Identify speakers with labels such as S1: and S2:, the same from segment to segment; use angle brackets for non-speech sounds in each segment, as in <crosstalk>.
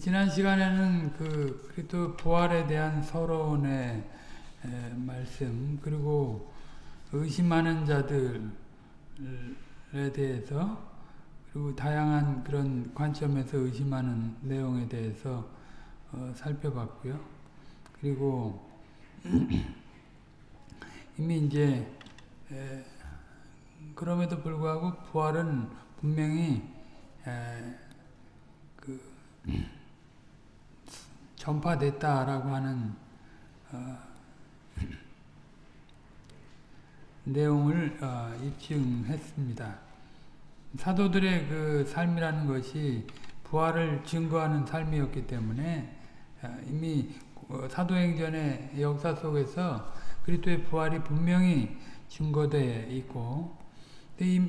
S1: 지난 시간에는 그 그리스도 부활에 대한 서론의 말씀 그리고 의심하는 자들에 대해서 그리고 다양한 그런 관점에서 의심하는 내용에 대해서 어, 살펴봤고요. 그리고 <clears throat> 이미 이제 에, 그럼에도 불구하고 부활은 분명히 에, 그 전파됐다라고 하는 어, <clears throat> 내용을 어, 입증했습니다. 사도들의 그 삶이라는 것이 부활을 증거하는 삶이었기 때문에 어, 이미 사도행전의 역사 속에서 그리스도의 부활이 분명히 증거되어 있고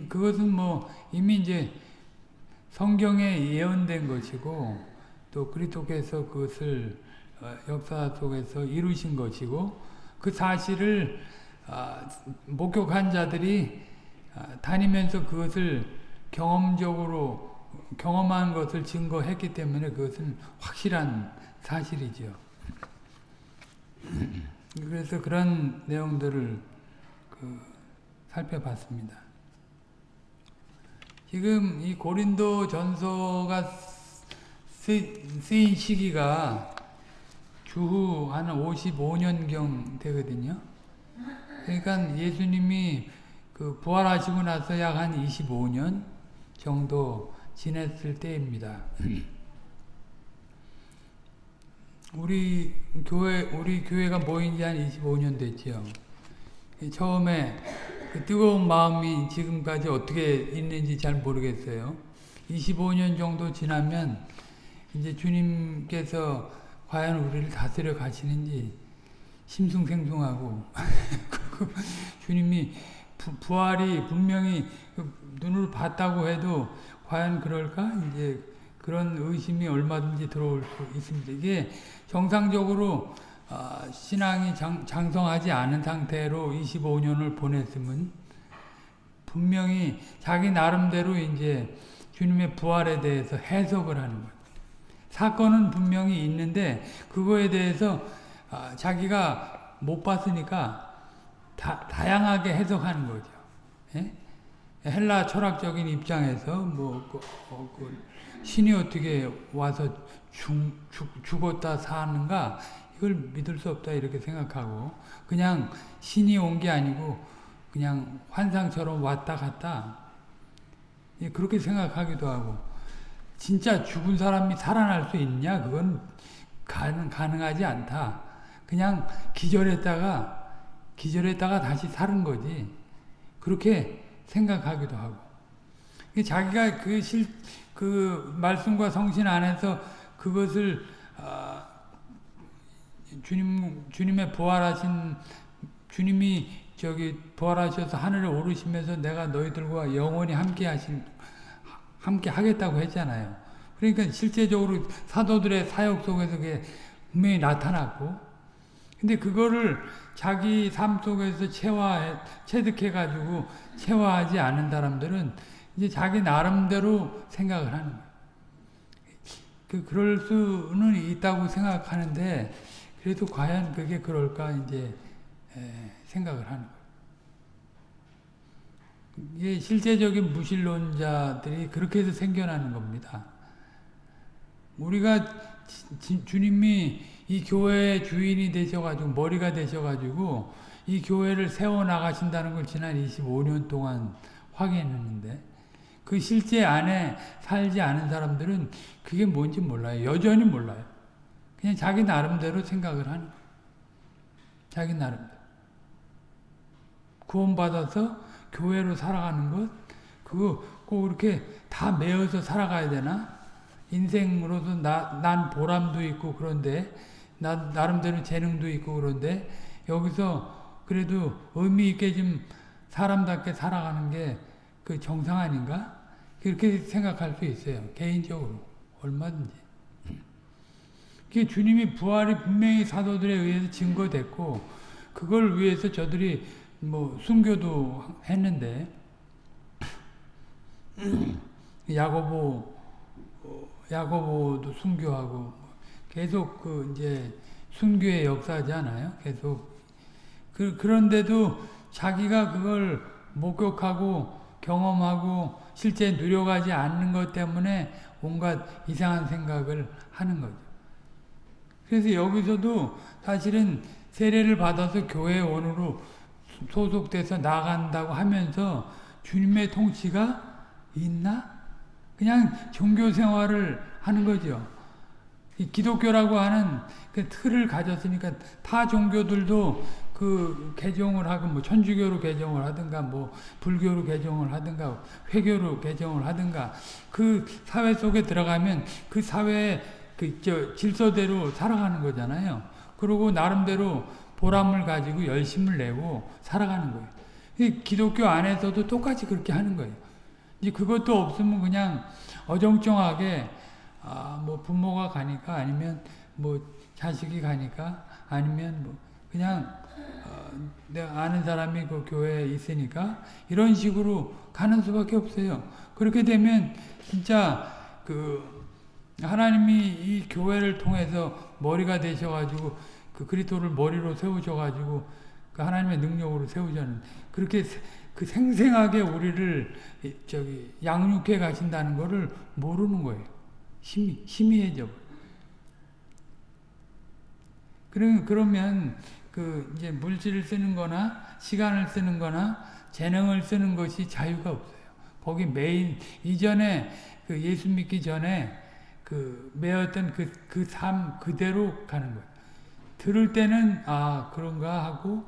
S1: 그것은 뭐 이미 이제 성경에 예언된 것이고 또 그리스도께서 그것을 어, 역사 속에서 이루신 것이고 그 사실을 아, 목격한 자들이 아, 다니면서 그것을 경험적으로 경험한 것을 증거했기 때문에 그것은 확실한 사실이죠. <clears throat> 그래서 그런 내용들을 그 살펴봤습니다. 지금 이 고린도 전서가 쓰인 시기가 주후 한 55년경 되거든요. 그러니까 예수님이 그 부활하시고 나서 약 한 25년 정도 지냈을 때입니다. <clears throat> 우리 교회 우리 교회가 모인 지 한 25년 됐죠. 처음에 그 뜨거운 마음이 지금까지 어떻게 있는지 잘 모르겠어요. 25년 정도 지나면 이제 주님께서 과연 우리를 다스려 가시는지 심승생숭하고 <laughs> 주님이 부, 활이 분명히 그 눈으로 봤다고 해도 과연 그럴까? 이제 그런 의심이 얼마든지 들어올 수 있습니다. 이게 정상적으로 어, 신앙이 장, 장성하지 않은 상태로 25년을 보냈으면 분명히 자기 나름대로 이제 주님의 부활에 대해서 해석을 하는 거예요. 사건은 분명히 있는데 그거에 대해서 어, 자기가 못 봤으니까 다, 다양하게 해석하는 거죠. 예? 헬라 철학적인 입장에서 뭐 그, 어, 그 신이 어떻게 와서 죽, 죽, 죽었다 사는가 이걸 믿을 수 없다 이렇게 생각하고 그냥 신이 온 게 아니고 그냥 환상처럼 왔다 갔다 예, 그렇게 생각하기도 하고 진짜 죽은 사람이 살아날 수 있냐? 그건 가능, 가능하지 않다. 그냥 기절했다가 기절했다가 다시 사는 거지. 그렇게 생각하기도 하고. 자기가 그 실, 그 말씀과 성신 안에서 그것을 어, 주님 주님의 부활하신 주님이 저기 부활하셔서 하늘에 오르시면서 내가 너희들과 영원히 함께 하신 함께 하겠다고 했잖아요. 그러니까 실제적으로 사도들의 사역 속에서 그게 분명히 나타났고 근데 그거를 자기 삶 속에서 체화해 체득해 가지고 체화하지 않은 사람들은 이제 자기 나름대로 생각을 하는 거예요. 그 그럴 수는 있다고 생각하는데 그래도 과연 그게 그럴까 이제 생각을 하는 거예요. 이게 실제적인 무신론자들이 그렇게 해서 생겨나는 겁니다. 우리가 지, 주님이 이 교회의 주인이 되셔가지고 머리가 되셔가지고 이 교회를 세워 나가신다는 걸 지난 25년 동안 확인했는데 그 실제 안에 살지 않은 사람들은 그게 뭔지 몰라요. 여전히 몰라요. 그냥 자기 나름대로 생각을 하는 거예요. 자기 나름대로. 구원받아서 교회로 살아가는 것, 그거 꼭 이렇게 다 메어서 살아가야 되나? 인생으로도 나, 난 보람도 있고 그런데, 나, 나름대로 재능도 있고 그런데, 여기서 그래도 의미 있게 좀 사람답게 살아가는 게 그 정상 아닌가? 그렇게 생각할 수 있어요. 개인적으로. 얼마든지. 그 주님이 부활이 분명히 사도들에 의해서 증거됐고, 그걸 위해서 저들이 뭐 순교도 했는데 야고보 야고보도 순교하고 계속 그 이제 순교의 역사잖아요. 계속 그 그런데도 자기가 그걸 목격하고 경험하고 실제 누려가지 않는 것 때문에 온갖 이상한 생각을 하는 거죠. 그래서 여기서도 사실은 세례를 받아서 교회 원으로 소속돼서 나간다고 하면서 주님의 통치가 있나? 그냥 종교 생활을 하는 거죠. 기독교라고 하는 그 틀을 가졌으니까 타 종교들도 그 개종을 하고 뭐 천주교로 개종을 하든가 뭐 불교로 개종을 하든가 회교로 개종을 하든가 그 사회 속에 들어가면 그 사회의 그저 질서대로 살아가는 거잖아요. 그리고 나름대로 보람을 가지고 열심을 내고 살아가는 거예요. 기독교 안에서도 똑같이 그렇게 하는 거예요. 이제 그것도 없으면 그냥 어정쩡하게 아, 뭐 부모가 가니까 아니면 뭐 자식이 가니까 아니면 뭐 그냥 어, 내가 아는 사람이 그 교회에 있으니까 이런 식으로 가는 수밖에 없어요. 그렇게 되면 진짜 그 하나님이 이 교회를 통해서 머리가 되셔가지고 그 그리스도를 머리로 세우셔 가지고 그 하나님의 능력으로 세우자는 그렇게 그 생생하게 우리를 저기 양육해 가신다는 것을 모르는 거예요. 힘이 희미해져. 그러면 그 이제 물질을 쓰는 거나 시간을 쓰는 거나 재능을 쓰는 것이 자유가 없어요. 거기 메인 이전에 그 예수 믿기 전에 그 매었던 그 그 삶 그대로 가는 거예요. 들을 때는 아 그런가 하고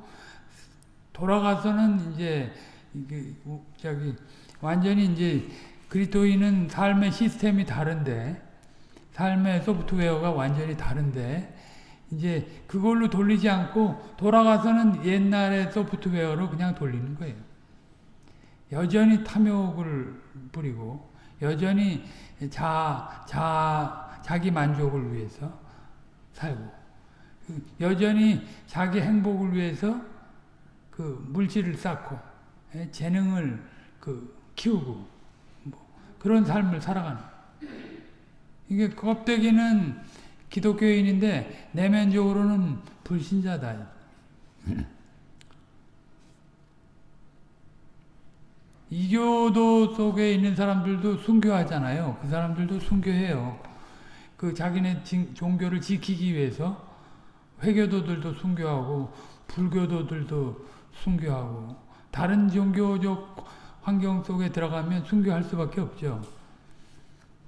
S1: 돌아가서는 이제 이게 저기 완전히 이제 그리스도인은 삶의 시스템이 다른데 삶의 소프트웨어가 완전히 다른데 이제 그걸로 돌리지 않고 돌아가서는 옛날의 소프트웨어로 그냥 돌리는 거예요. 여전히 탐욕을 부리고 여전히 자, 자, 자기 만족을 위해서 살고 여전히 자기 행복을 위해서 그 물질을 쌓고 예, 재능을 그 키우고 뭐 그런 삶을 살아가는 이게 껍데기는 기독교인인데 내면적으로는 불신자다. <laughs> 이교도 속에 있는 사람들도 순교하잖아요. 그 사람들도 순교해요. 그 자기네 종교를 지키기 위해서 회교도들도 순교하고 불교도들도 순교하고 다른 종교적 환경 속에 들어가면 순교할 수밖에 없죠.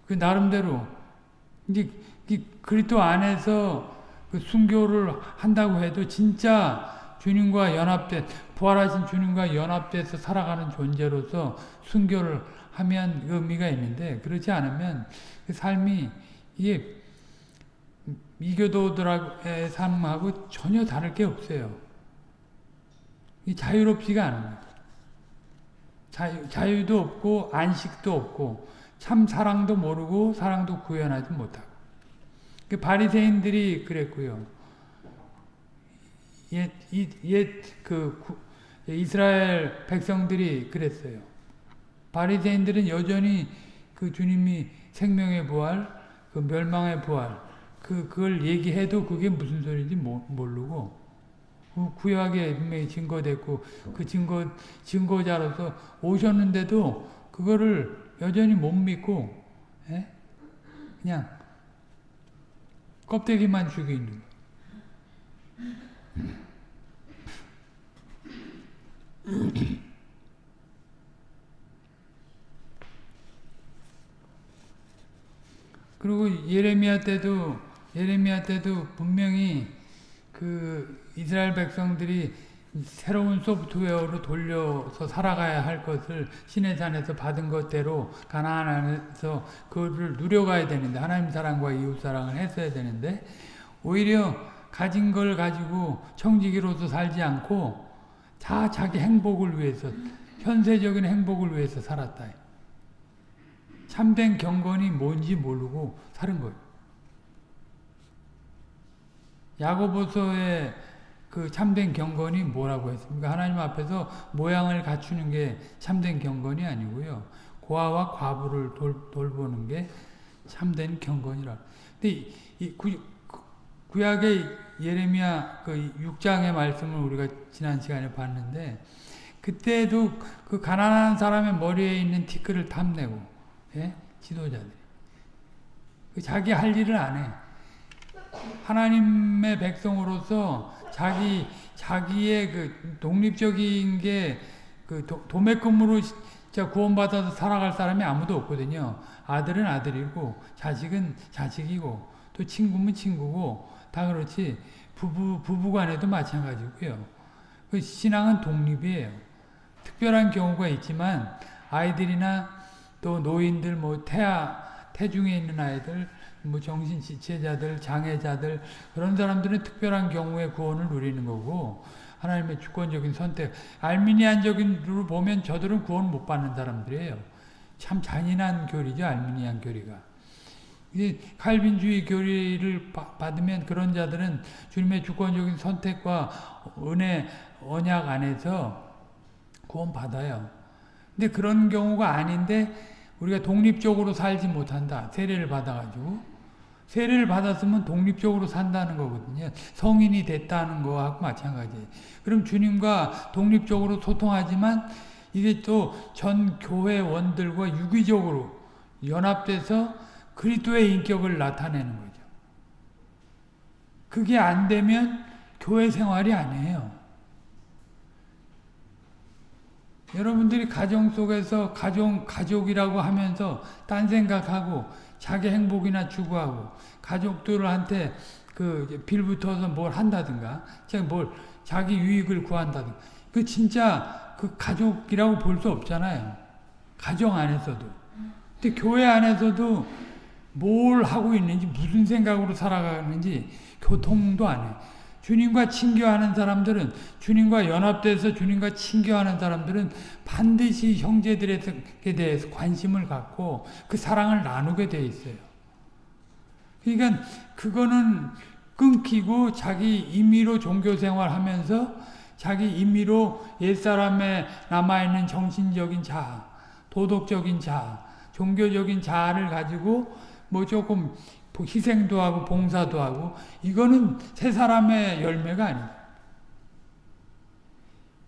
S1: 그 나름대로 이제 그리스도 안에서 그 순교를 한다고 해도 진짜 주님과 연합된 부활하신 주님과 연합돼서 살아가는 존재로서 순교를 하면 의미가 있는데 그렇지 않으면 그 삶이 이게 이교도들의 삶하고 전혀 다를 게 없어요. 자유롭지가 않아요. 자유, 자유도 없고 안식도 없고 참 사랑도 모르고 사랑도 구현하지 못하고 그 바리새인들이 그랬고요. 옛, 옛, 그, 이스라엘 백성들이 그랬어요. 바리새인들은 여전히 그 주님이 생명의 부활, 그 멸망의 부활, 그, 그걸 얘기해도 그게 무슨 소리인지 모르고, 그 구약에 분명히 증거됐고, 그 증거, 증거자로서 오셨는데도 그거를 여전히 못 믿고, 에? 예? 그냥 껍데기만 죽이는 그리고 예레미야 때도 예레미야 때도 분명히 그 이스라엘 백성들이 새로운 소프트웨어로 돌려서 살아가야 할 것을 신의 산에서 받은 것대로 가나안 안에서 그거를 누려가야 되는데 하나님 사랑과 이웃 사랑을 했어야 되는데 오히려 가진 걸 가지고 청지기로서 살지 않고 다 자기 행복을 위해서 현세적인 행복을 위해서 살았다. 참된 경건이 뭔지 모르고 사는 거예요. 야고보서의 그 참된 경건이 뭐라고 했습니까? 하나님 앞에서 모양을 갖추는 게 참된 경건이 아니고요. 고아와 과부를 돌, 돌보는 게 참된 경건이라. 근데 이, 이 구, 구약의 예레미야 그 6장의 말씀을 우리가 지난 시간에 봤는데 그때도 그 가난한 사람의 머리에 있는 티끌을 탐내고 예? 지도자들이 그 자기 할 일을 안 해. 하나님의 백성으로서 자기 자기의 그 독립적인 게 그 도매금으로 진짜 구원받아서 살아갈 사람이 아무도 없거든요. 아들은 아들이고 자식은 자식이고 또 친구면 친구고 다 그렇지 부부 부부간에도 마찬가지고요. 그 신앙은 독립이에요. 특별한 경우가 있지만 아이들이나 또 노인들 뭐 태아 태중에 있는 아이들 뭐 정신 지체자들 장애자들 그런 사람들은 특별한 경우에 구원을 누리는 거고 하나님의 주권적인 선택 알미니안적인으로 보면 저들은 구원 못 받는 사람들이에요. 참 잔인한 교리죠 알미니안 교리가. 이 칼빈주의 교리를 받으면 그런 자들은 주님의 주권적인 선택과 은혜 언약 안에서 구원 받아요. 근데 그런 경우가 아닌데 우리가 독립적으로 살지 못한다. 세례를 받아가지고 세례를 받았으면 독립적으로 산다는 거거든요. 성인이 됐다는 거하고 마찬가지. 그럼 주님과 독립적으로 소통하지만 이게 또 전 교회원들과 유기적으로 연합돼서 그리스도의 인격을 나타내는 거죠. 그게 안 되면 교회 생활이 아니에요. 여러분들이 가정 속에서 가족, 가족이라고 하면서 딴 생각하고 자기 행복이나 추구하고 가족들한테 그 빌붙어서 뭘 한다든가 뭘 자기 유익을 구한다든가 그 진짜 그 가족이라고 볼 수 없잖아요. 가정 안에서도. 근데 교회 안에서도 뭘 하고 있는지 무슨 생각으로 살아가는지 교통도 안 해. 주님과 친교하는 사람들은 주님과 연합돼서 주님과 친교하는 사람들은 반드시 형제들에 대해서 관심을 갖고 그 사랑을 나누게 돼 있어요. 그러니까 그거는 끊기고 자기 임의로 종교 생활하면서 자기 임의로 옛사람에 남아있는 정신적인 자아, 도덕적인 자아, 종교적인 자아를 가지고 뭐 조금 희생도 하고 봉사도 하고 이거는 새 사람의 열매가 아니다.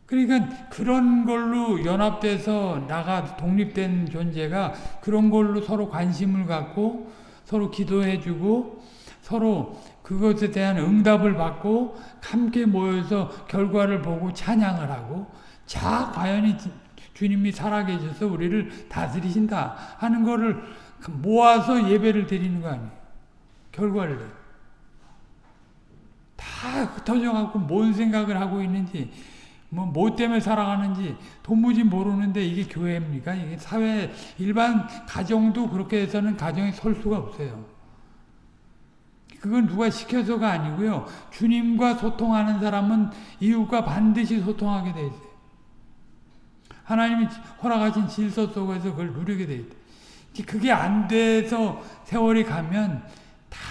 S1: 그러니까 그런 걸로 연합돼서 나가 독립된 존재가 그런 걸로 서로 관심을 갖고 서로 기도해주고 서로 그것에 대한 응답을 받고 함께 모여서 결과를 보고 찬양을 하고 자 과연 주님이 살아계셔서 우리를 다스리신다 하는 거를 모아서 예배를 드리는 거 아니에요. 결과를 다 흩어져갖고 뭔 생각을 하고 있는지 뭐, 뭐 때문에 살아가는지 도무지 모르는데 이게 교회입니까? 이게 사회, 일반 가정도 그렇게 해서는 가정이 설 수가 없어요. 그건 누가 시켜서가 아니고요. 주님과 소통하는 사람은 이웃과 반드시 소통하게 돼 있어요. 하나님이 허락하신 질서 속에서 그걸 누리게 돼 있다. 그게 안 돼서 세월이 가면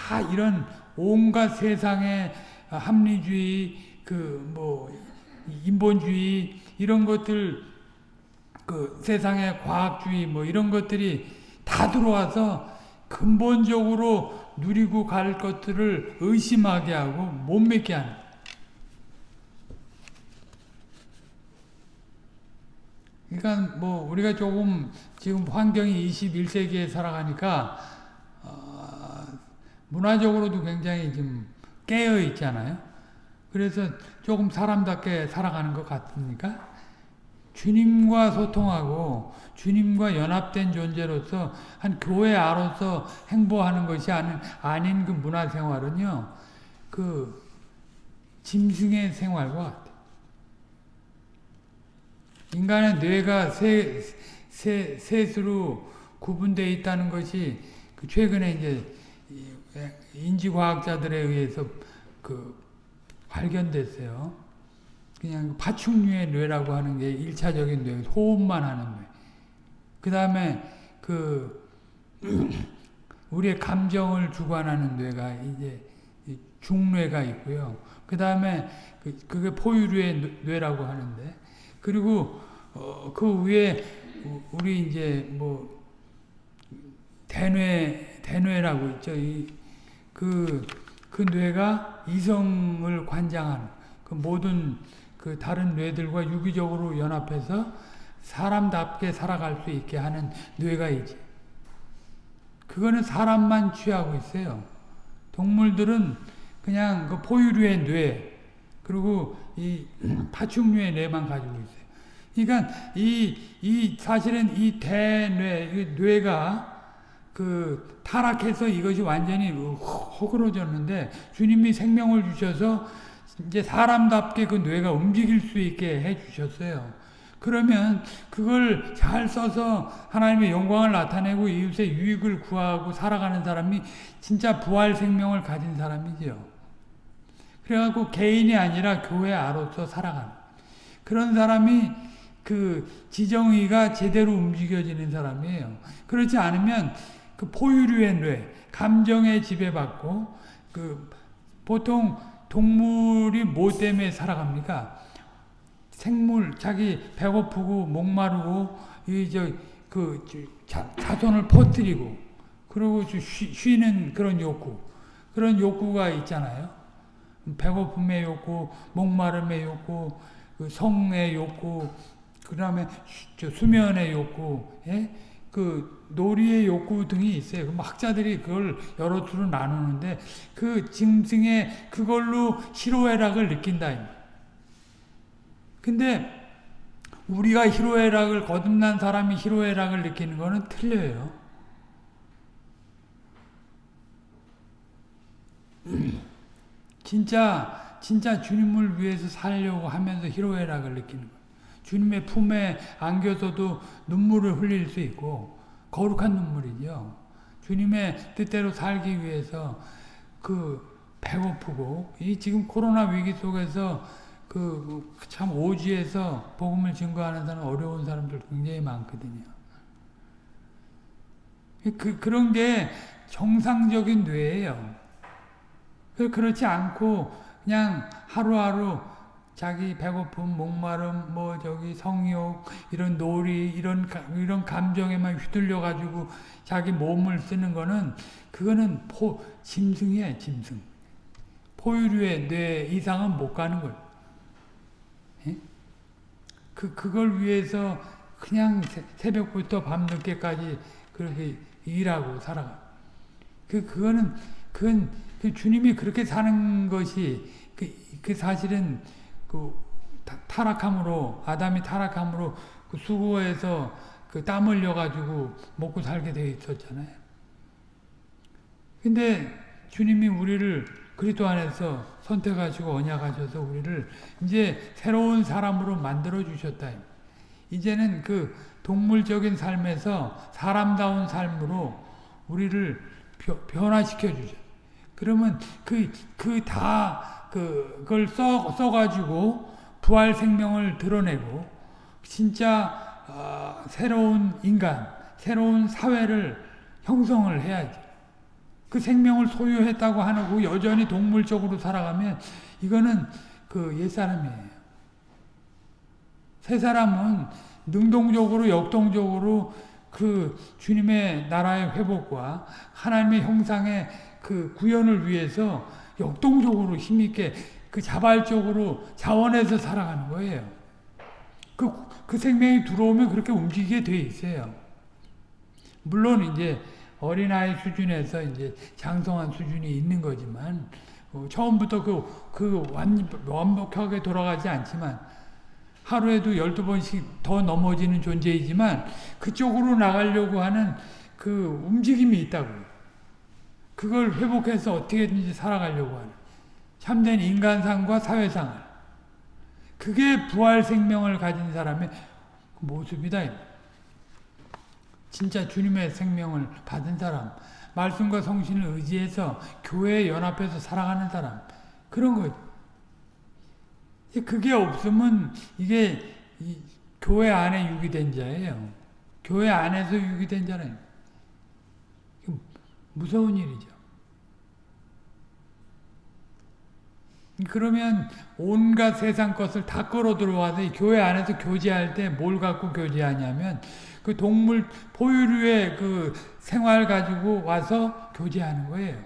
S1: 다 이런 온갖 세상의 합리주의, 그 뭐 인본주의 이런 것들 그 세상의 과학주의 뭐 이런 것들이 다 들어와서 근본적으로 누리고 갈 것들을 의심하게 하고 못 믿게 하는. 그러니까 뭐 우리가 조금 지금 환경이 21세기에 살아가니까 어 문화적으로도 굉장히 좀 깨어 있잖아요. 그래서 조금 사람답게 살아가는 것 같습니까? 주님과 소통하고 주님과 연합된 존재로서 한 교회 아로서 행보하는 것이 아닌, 아닌 그 문화생활은요. 그 짐승의 생활과. 인간의 뇌가 세, 세, 셋으로 구분되어 있다는 것이 그 최근에 이제 인지과학자들에 의해서 그 발견됐어요. 그냥 파충류의 뇌라고 하는 게 1차적인 뇌, 호흡만 하는 뇌. 그 다음에 <clears throat> 그, 우리의 감정을 주관하는 뇌가 이제 중뇌가 있고요. 그 다음에 그, 그게 포유류의 뇌라고 하는데, 그리고 어, 그 위에 우리 이제 뭐 대뇌 대뇌라고 있죠. 그 그 그 뇌가 이성을 관장하는 그 모든 그 다른 뇌들과 유기적으로 연합해서 사람답게 살아갈 수 있게 하는 뇌가 있지. 그거는 사람만 취하고 있어요. 동물들은 그냥 그 포유류의 뇌, 그리고 이 <clears throat> 파충류의 뇌만 가지고 있어요. 그러니까 이, 이 사실은 이 대뇌, 뇌가 그 타락해서 이것이 완전히 허그러졌는데 주님이 생명을 주셔서 이제 사람답게 그 뇌가 움직일 수 있게 해 주셨어요. 그러면 그걸 잘 써서 하나님의 영광을 나타내고 이웃의 유익을 구하고 살아가는 사람이 진짜 부활 생명을 가진 사람이죠. 그래갖고 개인이 아니라 교회 아로서 살아가는 그런 사람이 그 지정의가 제대로 움직여지는 사람이에요. 그렇지 않으면 그 포유류의 뇌, 감정에 지배받고 그 보통 동물이 뭐 때문에 살아갑니까? 생물 자기 배고프고 목마르고 이저그 자손을 퍼뜨리고 그리고 쉬, 는 그런 욕구 그런 욕구가 있잖아요. 배고픔의 욕구, 목마름의 욕구, 그 성의 욕구, 그 다음에 수면의 욕구, 예? 그 놀이의 욕구 등이 있어요. 그 학자들이 그걸 여러 투로 나누는데 그 짐승의 그걸로 희로애락을 느낀다. 근데 우리가 희로애락을 거듭난 사람이 희로애락을 느끼는 거는 틀려요. 진짜 진짜 주님을 위해서 살려고 하면서 희로애락을 느끼는 거예요. 주님의 품에 안겨서도 눈물을 흘릴 수 있고 거룩한 눈물이죠. 주님의 뜻대로 살기 위해서 그 배고프고 이 지금 코로나 위기 속에서 그 참 오지에서 복음을 증거하는 사람 어려운 사람들 굉장히 많거든요. 그 그런 게 정상적인 뇌예요. 그렇지 않고 그냥 하루하루 자기 배고픔, 목마름, 뭐 저기 성욕, 이런 놀이, 이런 이런 감정에만 휘둘려 가지고 자기 몸을 쓰는 거는 그거는 포 짐승이야, 짐승. 포유류의 뇌 이상은 못 가는 거예요. 예? 그 그걸 위해서 그냥 새 벽부터 밤늦게까지 그렇게 일하고 살아가. 그 그거는 그건 그 주님이 그렇게 사는 것이 그, 그 사실은 그 타락함으로 아담이 타락함으로 그 수고해서 그 땀 흘려 가지고 먹고 살게 되어 있었잖아요. 근데 주님이 우리를 그리스도 안에서 선택하시고 언약하셔서 우리를 이제 새로운 사람으로 만들어 주셨다. 이제는 그 동물적인 삶에서 사람다운 삶으로 우리를 변화시켜 주죠. 그러면 그 그 다 그걸 써 써가지고 부활 생명을 드러내고 진짜 어, 새로운 인간, 새로운 사회를 형성을 해야지. 그 생명을 소유했다고 하고 여전히 동물적으로 살아가면 이거는 그 옛사람이에요. 새 사람은 능동적으로 역동적으로 그 주님의 나라의 회복과 하나님의 형상의 그 구현을 위해서 역동적으로 힘있게 그 자발적으로 자원해서 살아가는 거예요. 그, 그 생명이 들어오면 그렇게 움직이게 돼 있어요. 물론 이제 어린아이 수준에서 이제 장성한 수준이 있는 거지만, 어, 처음부터 그, 그 완, 완벽하게 돌아가지 않지만, 하루에도 12번씩 더 넘어지는 존재이지만, 그쪽으로 나가려고 하는 그 움직임이 있다고요. 그걸 회복해서 어떻게든지 살아가려고 하는 참된 인간상과 사회상 그게 부활 생명을 가진 사람의 모습이다. 진짜 주님의 생명을 받은 사람, 말씀과 성신을 의지해서 교회에 연합해서 살아가는 사람, 그런 거죠. 그게 없으면 이게 교회 안에 유기된 자예요. 교회 안에서 유기된 자는 무서운 일이죠. 그러면 온갖 세상 것을 다 끌어 들어와서 교회 안에서 교제할 때 뭘 갖고 교제하냐면 그 동물 포유류의 그 생활 가지고 와서 교제하는 거예요.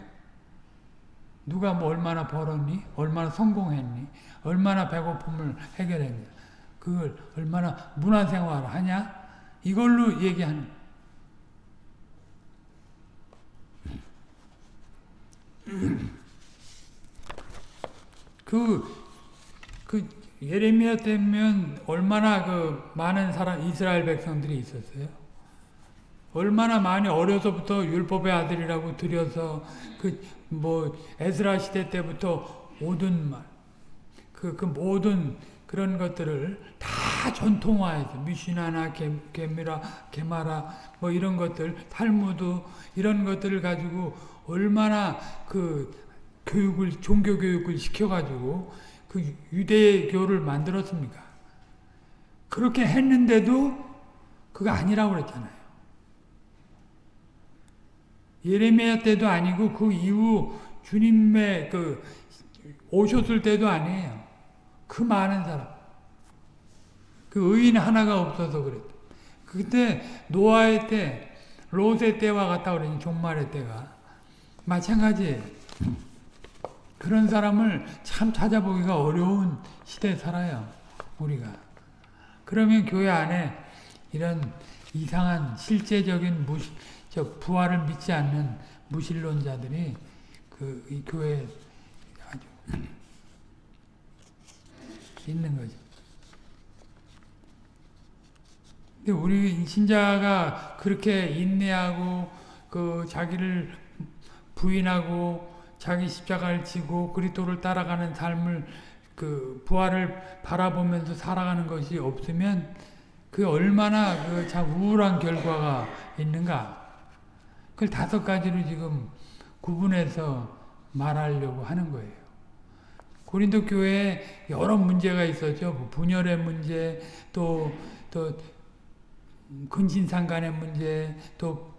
S1: 누가 뭐 얼마나 벌었니? 얼마나 성공했니? 얼마나 배고픔을 해결했니? 그걸 얼마나 문화생활을 하냐? 이걸로 얘기하는 그, 그, 예레미야 때면 얼마나 그 많은 사람, 이스라엘 백성들이 있었어요. 얼마나 많이 어려서부터 율법의 아들이라고 들여서 그 뭐 에스라 시대 때부터 모든 말, 그, 그 모든 그런 것들을 다 전통화해서 미시나나 게미라 게마라 뭐 이런 것들 탈무드 이런 것들을 가지고 얼마나 그 교육을 종교 교육을 시켜가지고 그 유대교를 만들었습니까? 그렇게 했는데도 그거 아니라고 그랬잖아요. 예레미야 때도 아니고 그 이후 주님의 그 오셨을 때도 아니에요. 그 많은 사람. 그 의인 하나가 없어서 그랬다. 그때 노아의 때, 롯의 때와 같다 그러니 종말의 때가 마찬가지예요. 그런 사람을 참 찾아보기가 어려운 시대에 살아요. 우리가. 그러면 교회 안에 이런 이상한 실제적인 무시, 저 부활을 믿지 않는 무신론자들이 그이 교회 아주 있는 거죠. 근데 우리 신자가 그렇게 인내하고 그 자기를 부인하고 자기 십자가를 지고 그리스도를 따라가는 삶을 그 부활을 바라보면서 살아가는 것이 없으면 그 얼마나 그 참 우울한 결과가 있는가. 그걸 다섯 가지로 지금 구분해서 말하려고 하는 거예요. 고린도 교회에 여러 문제가 있었죠. 뭐 분열의 문제, 또, 또, 근신상 간의 문제, 또,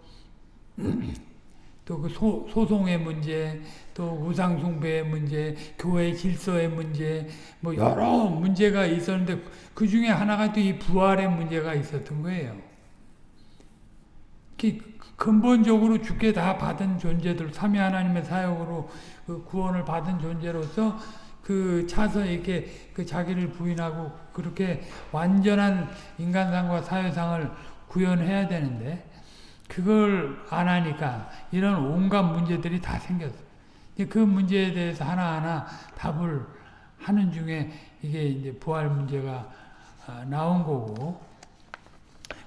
S1: 또 그 소송의 문제, 또 우상숭배의 문제, 교회 질서의 문제, 뭐 여러 문제가 있었는데 그 중에 하나가 또 이 부활의 문제가 있었던 거예요. 근본적으로 죽게 다 받은 존재들, 삼위 하나님의 사역으로 그 구원을 받은 존재로서 그 차서 이렇게 그 자기를 부인하고 그렇게 완전한 인간상과 사회상을 구현해야 되는데 그걸 안 하니까 이런 온갖 문제들이 다 생겼어요. 그 문제에 대해서 하나하나 답을 하는 중에 이게 이제 부활 문제가 아, 나온 거고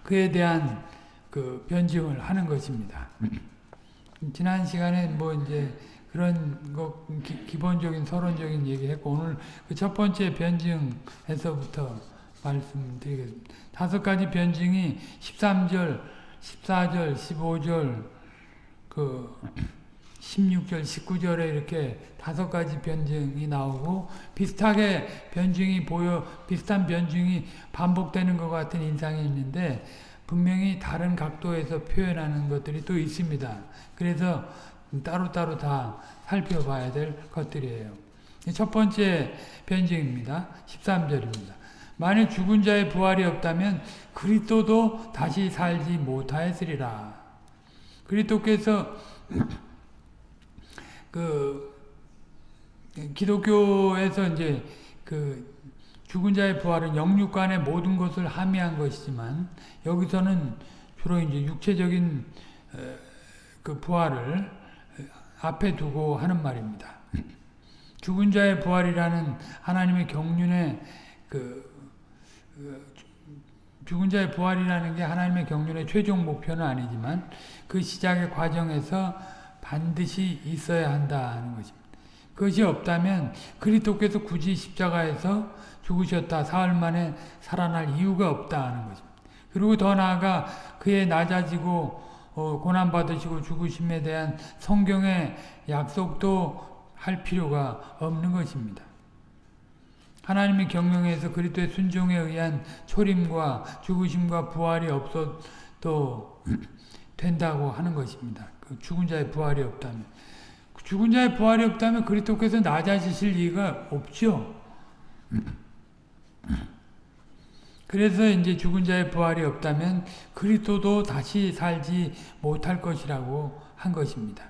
S1: 그에 대한 그 변증을 하는 것입니다. <clears throat> 지난 시간에 뭐 이제 그런 거 기, 본적인 서론적인 얘기했고 오늘 그 첫 번째 변증에서부터 말씀드리겠습니다. 다섯 가지 변증이 13절, 14절, 15절, 그 16절, 19절에 이렇게 다섯 가지 변증이 나오고 비슷하게 변증이 보여 비슷한 변증이 반복되는 것 같은 인상이 있는데 분명히 다른 각도에서 표현하는 것들이 또 있습니다. 그래서 따로따로 다 살펴봐야 될 것들이에요. 첫 번째 변증입니다. 13절입니다. 만일 죽은 자의 부활이 없다면 그리스도도 다시 살지 못하였으리라. 그리스도께서 <clears throat> 그 기독교에서 이제 그 죽은 자의 부활은 영육간의 모든 것을 함의한 것이지만 여기서는 주로 이제 육체적인 그 부활을 앞에 두고 하는 말입니다. <clears throat> 죽은 자의 부활이라는 하나님의 경륜의 그, 그 죽은 자의 부활이라는 게 하나님의 경륜의 최종 목표는 아니지만 그 시작의 과정에서 반드시 있어야 한다는 것입니다. 그것이 없다면 그리스도께서 굳이 십자가에서 죽으셨다 사흘 만에 살아날 이유가 없다는 것입니다. 그리고 더 나아가 그의 낮아지고 어, 고난 받으시고 죽으심에 대한 성경의 약속도 할 필요가 없는 것입니다. 하나님의 경영에서 그리스도의 순종에 의한 초림과 죽으심과 부활이 없어도 된다고 하는 것입니다. 그 죽은 자의 부활이 없다면 죽은 자의 부활이 없다면 그리스도께서 낮아지실 리가 없죠. 그래서 이제 죽은 자의 부활이 없다면 그리스도도 다시 살지 못할 것이라고 한 것입니다.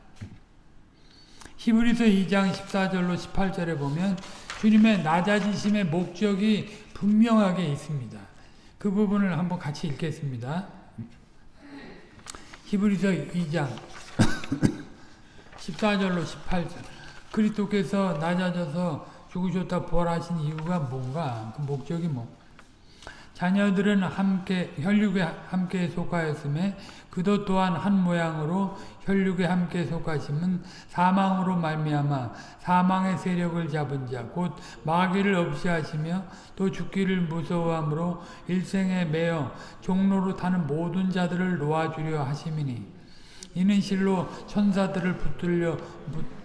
S1: 히브리서 2장 14절로 18절에 보면 주님의 낮아지심의 목적이 분명하게 있습니다. 그 부분을 한번 같이 읽겠습니다. 히브리서 2장 14절로 18절 그리스도께서 낮아져서 죽으셨다 부활하신 이유가 뭔가 그 목적이 뭐 자녀들은 함께 혈육에 함께 속하였음에 그도 또한 한 모양으로 혈육에 함께 속하심은 사망으로 말미암아 사망의 세력을 잡은 자 곧 마귀를 없이 하시며 또 죽기를 무서워함으로 일생에 매여 종로로 타는 모든 자들을 놓아주려 하심이니 이는 실로 천사들을 붙들려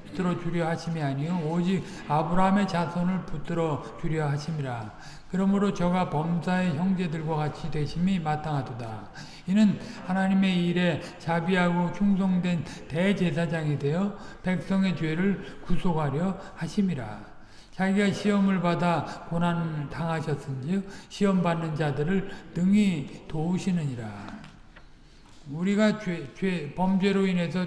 S1: 붙들어 주려 하심이 아니요 오직 아브라함의 자손을 붙들어 주려 하심이라 그러므로 저가 범사의 형제들과 같이 되심이 마땅하도다. 이는 하나님의 일에 자비하고 충성된 대제사장이 되어 백성의 죄를 구속하려 하심이라. 자기가 시험을 받아 고난을 당하셨은즉 시험 받는 자들을 능히 도우시느니라. 우리가 죄, 죄 범죄로 인해서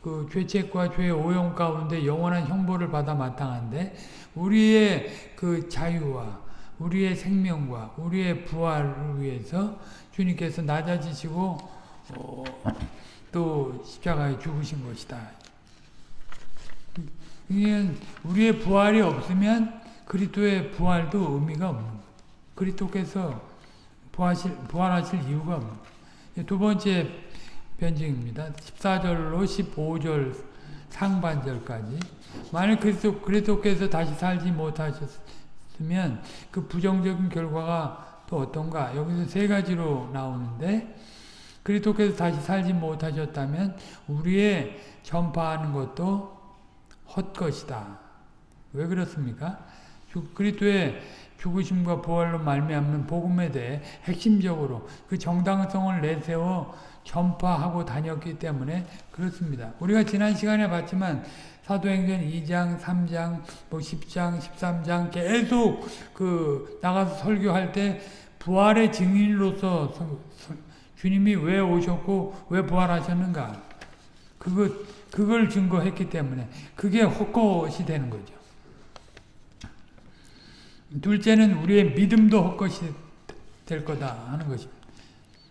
S1: 그 죄책과 죄의 오용 가운데 영원한 형벌을 받아 마땅한데 우리의 그 자유와 우리의 생명과 우리의 부활을 위해서 주님께서 낮아지시고 어, 또 십자가에 죽으신 것이다. 우리의 부활이 없으면 그리스도의 부활도 의미가 없는. 그리스도께서 부활하실, 부활하실 이유가 없는. 두 번째 변증입니다. 14절로 15절 상반절까지 만일 그리스도, 그리스도께서 다시 살지 못하셨 있으면 그 부정적인 결과가 또 어떤가? 여기서 세 가지로 나오는데 그리스도께서 다시 살지 못하셨다면 우리의 전파하는 것도 헛것이다. 왜 그렇습니까? 그리스도의 죽으심과 부활로 말미암는 복음에 대해 핵심적으로 그 정당성을 내세워 전파하고 다녔기 때문에 그렇습니다. 우리가 지난 시간에 봤지만 사도행전 2장, 3장, 뭐 10장, 13장 계속 그 나가서 설교할 때 부활의 증인으로서 주님이 왜 오셨고 왜 부활하셨는가 그것 그걸 증거했기 때문에 그게 헛것이 되는 거죠. 둘째는 우리의 믿음도 헛것이 될 거다 하는 것입니다.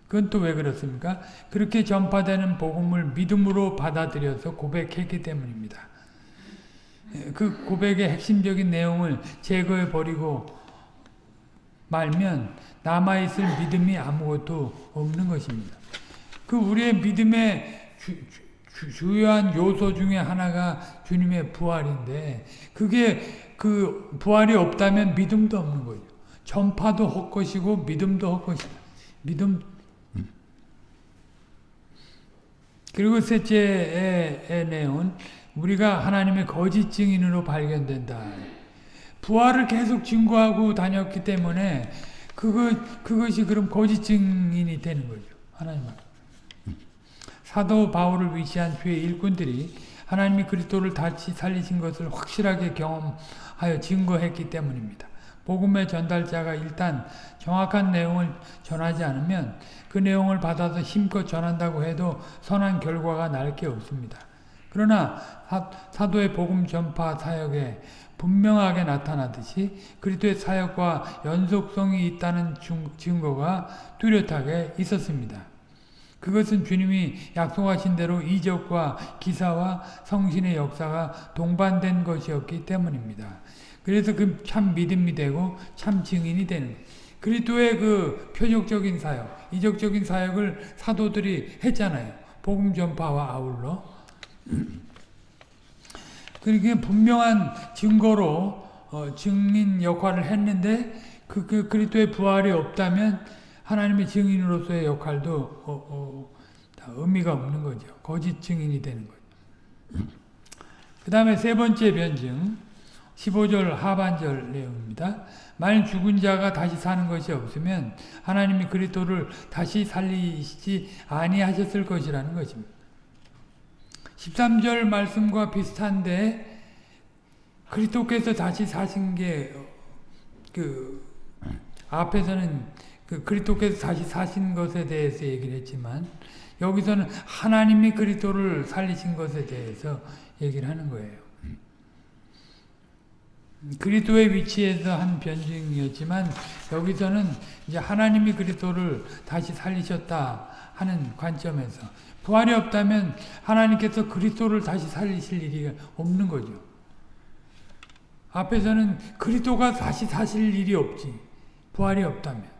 S1: 그건 또 왜 그렇습니까? 그렇게 전파되는 복음을 믿음으로 받아들여서 고백했기 때문입니다. 그 고백의 핵심적인 내용을 제거해 버리고 말면 남아있을 믿음이 아무것도 없는 것입니다. 그 우리의 믿음의 주, 주, 주요한 요소 중에 하나가 주님의 부활인데 그게 그 부활이 없다면 믿음도 없는 거죠. 전파도 헛것이고 믿음도 헛것이다. 믿음 그리고 셋째의 내용은 우리가 하나님의 거짓 증인으로 발견된다. 부활을 계속 증거하고 다녔기 때문에 그것, 그것이 그럼 거짓 증인이 되는 거죠. 하나님 사도 바울을 위시한 주의 일꾼들이 하나님이 그리스도를 다시 살리신 것을 확실하게 경험하여 증거했기 때문입니다. 복음의 전달자가 일단 정확한 내용을 전하지 않으면 그 내용을 받아서 힘껏 전한다고 해도 선한 결과가 날 게 없습니다. 그러나 사도의 복음 전파 사역에 분명하게 나타나듯이 그리스도의 사역과 연속성이 있다는 증거가 뚜렷하게 있었습니다. 그것은 주님이 약속하신 대로 이적과 기사와 성신의 역사가 동반된 것이었기 때문입니다. 그래서 그 참 믿음이 되고 참 증인이 되는 그리스도의 그 표적적인 사역, 이적적인 사역을 사도들이 했잖아요. 복음 전파와 아울러 <clears throat> 그렇게 분명한 증거로 어, 증인 역할을 했는데 그, 그 그리스도의 부활이 없다면 하나님의 증인으로서의 역할도 어, 어, 의미가 없는 거죠. 거짓 증인이 되는 거죠. <clears throat> 그 다음에 세 번째 변증 15절 하반절 내용입니다. 만일 죽은 자가 다시 사는 것이 없으면 하나님이 그리스도를 다시 살리시지 아니하셨을 것이라는 것입니다. 13절 말씀과 비슷한데 그리스도께서 다시 사신 게 그 앞에서는 그 그리스도께서 다시 사신 것에 대해서 얘기를 했지만 여기서는 하나님이 그리스도를 살리신 것에 대해서 얘기를 하는 거예요. 그리스도의 위치에서 한 변증이었지만 여기서는 이제 하나님이 그리스도를 다시 살리셨다 하는 관점에서 부활이 없다면 하나님께서 그리스도를 다시 살리실 일이 없는 거죠. 앞에서는 그리스도가 다시 사실 일이 없지. 부활이 없다면.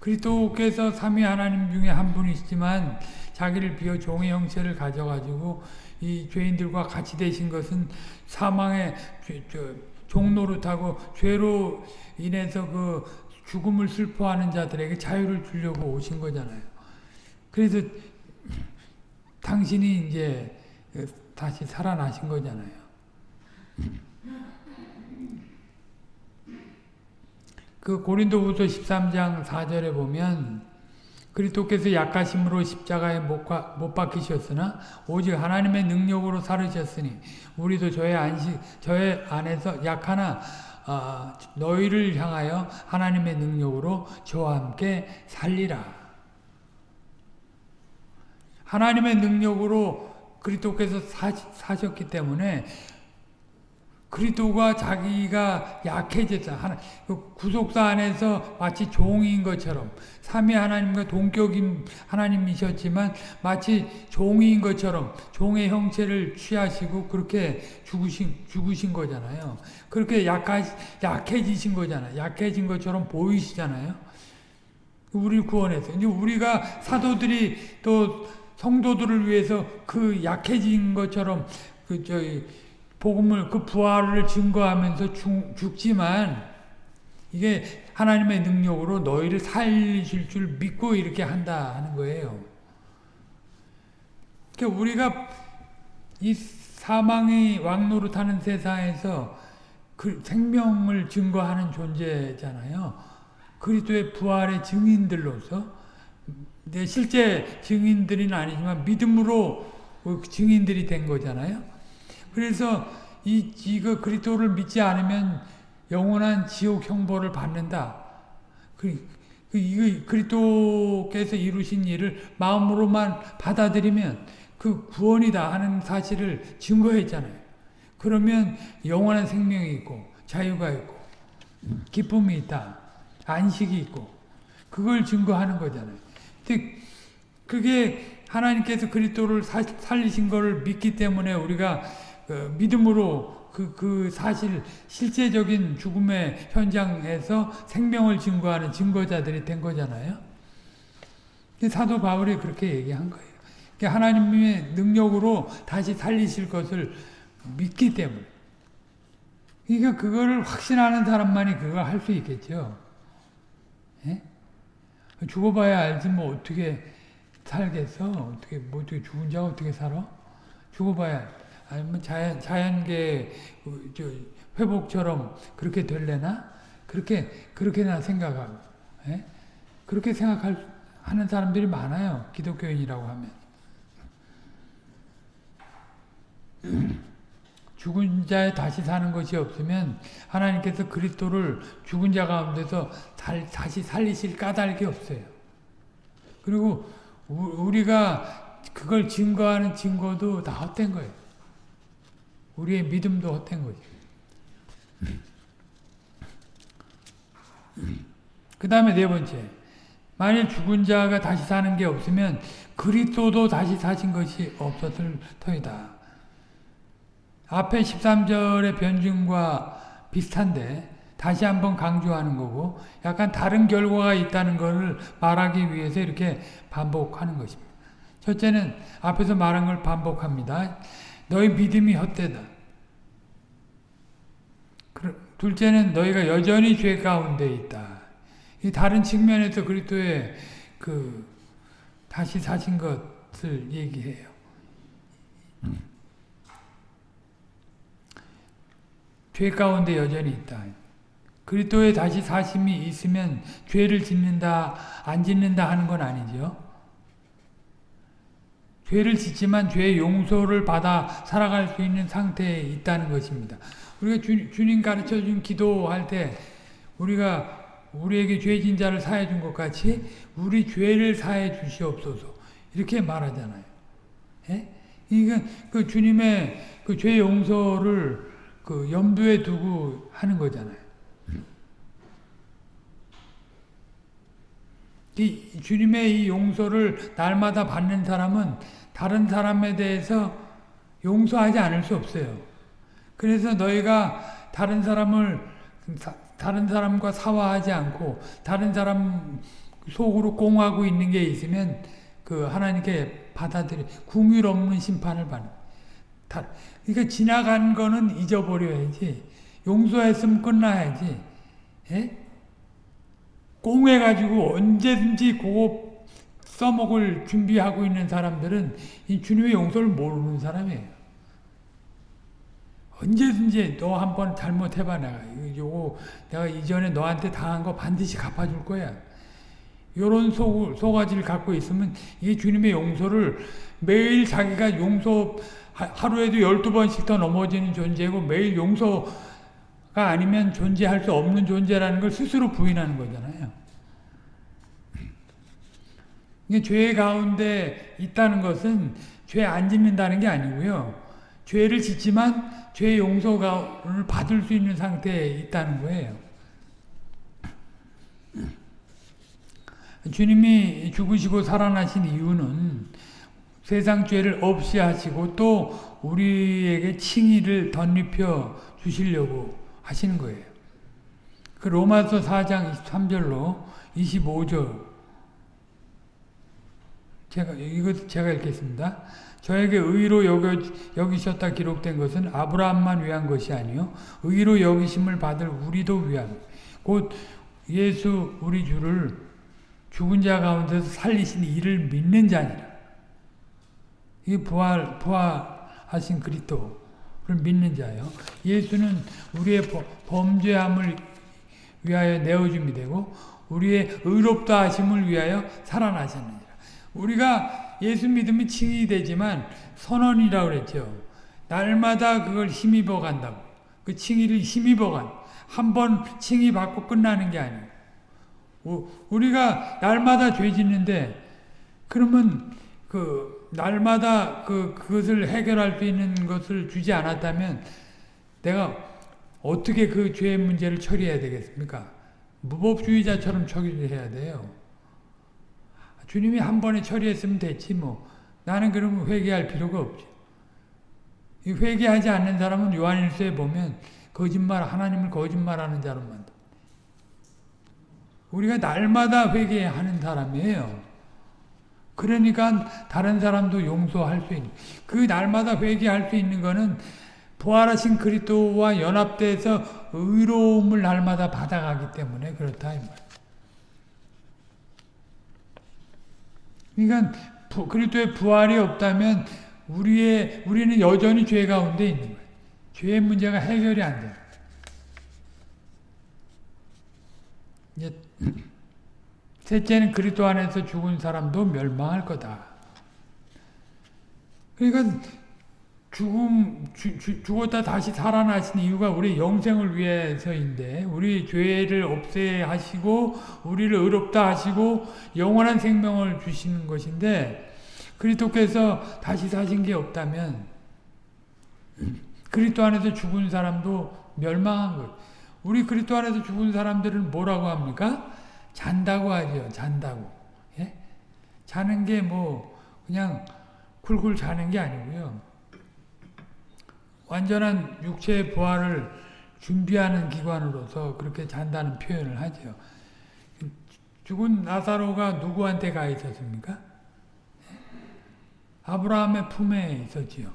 S1: 그리스도께서 삼위 하나님 중에 한 분이시지만 자기를 비워 종의 형체를 가져가지고 이 죄인들과 같이 되신 것은 사망의 종노릇하고 죄로 인해서 그 죽음을 슬퍼하는 자들에게 자유를 주려고 오신 거잖아요. 그래서 당신이 이제 다시 살아나신 거잖아요. 그 고린도후서 13장 4절에 보면 그리스도께서 약하심으로 십자가에 못, 못 박히셨으나 오직 하나님의 능력으로 살으셨으니 우리도 저의 안식 저의 안에서 약하나 어, 너희를 향하여 하나님의 능력으로 저와 함께 살리라. 하나님의 능력으로 그리스도께서 사, 사셨기 때문에 그리스도가 자기가 약해졌다. 하나, 그 구속사 안에서 마치 종인 것처럼 삼위 하나님과 동격인 하나님이셨지만 마치 종인 것처럼 종의 형체를 취하시고 그렇게 죽으신 죽으신 거잖아요. 그렇게 약하, 약해지신 거잖아요. 약해진 것처럼 보이시잖아요. 우리 구원해서 이제 우리가 사도들이 또 성도들을 위해서 그 약해진 것처럼 그 저희 복음을 그 부활을 증거하면서 죽, 죽지만 이게 하나님의 능력으로 너희를 살리실 줄 믿고 이렇게 한다 하는 거예요. 그러니까 우리가 이 사망이 왕노릇하는 세상에서 그 생명을 증거하는 존재잖아요. 그리스도의 부활의 증인들로서 실제 증인들은 아니지만 믿음으로 그 증인들이 된 거잖아요. 그래서 이 이거 그리스도를 믿지 않으면 영원한 지옥 형벌을 받는다. 그, 그 이거 그리스도께서 이루신 일을 마음으로만 받아들이면 그 구원이다 하는 사실을 증거했잖아요. 그러면 영원한 생명이 있고 자유가 있고 기쁨이 있다. 안식이 있고 그걸 증거하는 거잖아요. 그게 하나님께서 그리스도를 살리신 것을 믿기 때문에 우리가 그 믿음으로 그, 그 사실, 실제적인 죽음의 현장에서 생명을 증거하는 증거자들이 된 거잖아요. 사도 바울이 그렇게 얘기한 거예요. 하나님의 능력으로 다시 살리실 것을 믿기 때문에. 그러니까 그거를 확신하는 사람만이 그걸 할 수 있겠죠. 예? 죽어봐야 알지 뭐 어떻게 살겠어? 어떻게 뭐 어떻게 죽은 자가 어떻게 살아? 죽어봐야 아니면 자연, 자연계 그, 회복처럼 그렇게 될래나? 그렇게, 그렇게나 생각하고, 예? 그렇게 생각할, 하는 사람들이 많아요. 기독교인이라고 하면. 죽은 자에 다시 사는 것이 없으면 하나님께서 그리스도를 죽은 자 가운데서 다시 살리실 까닭이 없어요. 그리고 우리가 그걸 증거하는 증거도 다 헛된 거예요. 우리의 믿음도 헛된 거지. 그 다음에 네 번째. 만일 죽은 자가 다시 사는 게 없으면 그리스도도 다시 사신 것이 없었을 터이다. 앞에 13절의 변증과 비슷한데 다시 한번 강조하는 거고 약간 다른 결과가 있다는 것을 말하기 위해서 이렇게 반복하는 것입니다. 첫째는 앞에서 말한 걸 반복합니다. 너희 믿음이 헛되다. 둘째는 너희가 여전히 죄 가운데 있다. 이 다른 측면에서 그리스도의 그 다시 사신 것을 얘기해요. 죄 가운데 여전히 있다. 그리스도의 다시 사심이 있으면 죄를 짓는다, 안 짓는다 하는 건 아니죠. 죄를 짓지만 죄의 용서를 받아 살아갈 수 있는 상태에 있다는 것입니다. 우리가 주, 님 가르쳐 준 기도할 때 우리가 우리에게 죄진 자를 사해 준 것 같이 우리 죄를 사해 주시옵소서. 이렇게 말하잖아요. 예? 그러니까 그 주님의 그 죄 용서를 그 염두에 두고 하는 거잖아요. 이 주님의 이 용서를 날마다 받는 사람은 다른 사람에 대해서 용서하지 않을 수 없어요. 그래서 너희가 다른 사람을 다른 사람과 사화하지 않고 다른 사람 속으로 꽁하고 있는 게 있으면 그 하나님께 받아들이 궁율 없는 심판을 받는. 다, 그러니까 지나간 거는 잊어버려야지. 용서했으면 끝나야지. 예? 꽁해가지고 언제든지 그거 써먹을 준비하고 있는 사람들은 이 주님의 용서를 모르는 사람이에요. 언제든지 너 한 번 잘못해봐 내가 요거 내가 이전에 너한테 당한 거 반드시 갚아줄 거야. 요런 소, 소가지를 갖고 있으면 이게 주님의 용서를 매일 자기가 용서 하루에도 12번씩 더 넘어지는 존재고 매일 용서가 아니면 존재할 수 없는 존재라는 걸 스스로 부인하는 거잖아요. 죄 가운데 있다는 것은 죄 안 짓는다는 게 아니고요. 죄를 짓지만 죄 용서를 받을 수 있는 상태에 있다는 거예요. 주님이 죽으시고 살아나신 이유는 세상 죄를 없이 하시고 또 우리에게 칭의를 덧입혀 주시려고 하시는 거예요. 그 로마서 4장 23절로 25절 제가 이거 제가 읽겠습니다. 저에게 의로 여겨, 여기 셨다 기록된 것은 아브라함만 위한 것이 아니요 의로 여기심을 받을 우리도 위한 곧 예수 우리 주를 죽은 자 가운데서 살리신 이를 믿는 자니라. 이 부활 부활하신 그리스도를 믿는 자요. 예수는 우리의 범죄함을 위하여 내어줌이 되고 우리의 의롭다 하심을 위하여 살아나셨느니라. 우리가 예수 믿으면 칭이 되지만 선언이라고 그랬죠. 날마다 그걸 힘입어 간다고. 그 칭의를 힘입어 간. 한 번 칭의 받고 끝나는 게 아니에요. 우리가 날마다 죄 짓는데 그러면 그 날마다 그 그것을 해결할 수 있는 것을 주지 않았다면 내가 어떻게 그 죄의 문제를 처리해야 되겠습니까? 무법주의자처럼 처리해야 돼요. 주님이 한 번에 처리했으면 됐지 뭐. 나는 그러면 회개할 필요가 없죠. 회개하지 않는 사람은 요한일서에 보면 거짓말 하나님을 거짓말하는 자로 만다. 우리가 날마다 회개하는 사람이에요. 그러니까 다른 사람도 용서할 수 있는 그 날마다 회개할 수 있는 거는 부활하신 그리스도와 연합돼서 의로움을 날마다 받아가기 때문에 그렇다 이 말. 그러니까 그리스도의 부활이 없다면 우리의 우리는 여전히 죄 가운데 있는 거예요. 죄의 문제가 해결이 안 돼. 이제 셋째는 그리스도 안에서 죽은 사람도 멸망할 거다. 그러니까 죽음 주, 주, 죽었다 다시 살아나신 이유가 우리 영생을 위해서인데 우리 죄를 없애 하시고 우리를 의롭다 하시고 영원한 생명을 주시는 것인데 그리스도께서 다시 사신 게 없다면 그리스도 안에서 죽은 사람도 멸망한 것. 우리 그리스도 안에서 죽은 사람들은 뭐라고 합니까? 잔다고 하죠. 잔다고. 예? 자는 게 뭐 그냥 쿨쿨 자는 게 아니고요. 완전한 육체의 부활을 준비하는 기관으로서 그렇게 잔다는 표현을 하죠. 죽은 나사로가 누구한테 가 있었습니까? 아브라함의 품에 있었지요.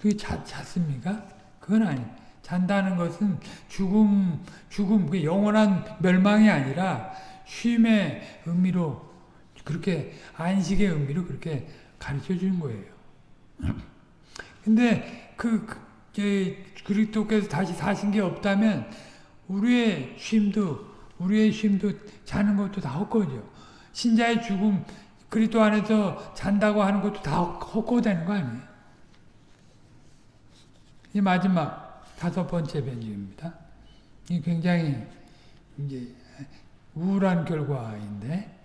S1: 그게 자, 잤습니까? 그건 아니. 잔다는 것은 죽음, 죽음, 그 영원한 멸망이 아니라 쉼의 의미로 그렇게 안식의 의미로 그렇게 가르쳐 주는 거예요. 근데 그, 그 그리스도께서 다시 사신 게 없다면 우리의 쉼도 우리의 쉼도 자는 것도 다 헛거죠. 신자의 죽음 그리스도 안에서 잔다고 하는 것도 다 헛거되는 거 아니에요? 이 마지막 다섯 번째 변주입니다. 이 굉장히 이제 우울한 결과인데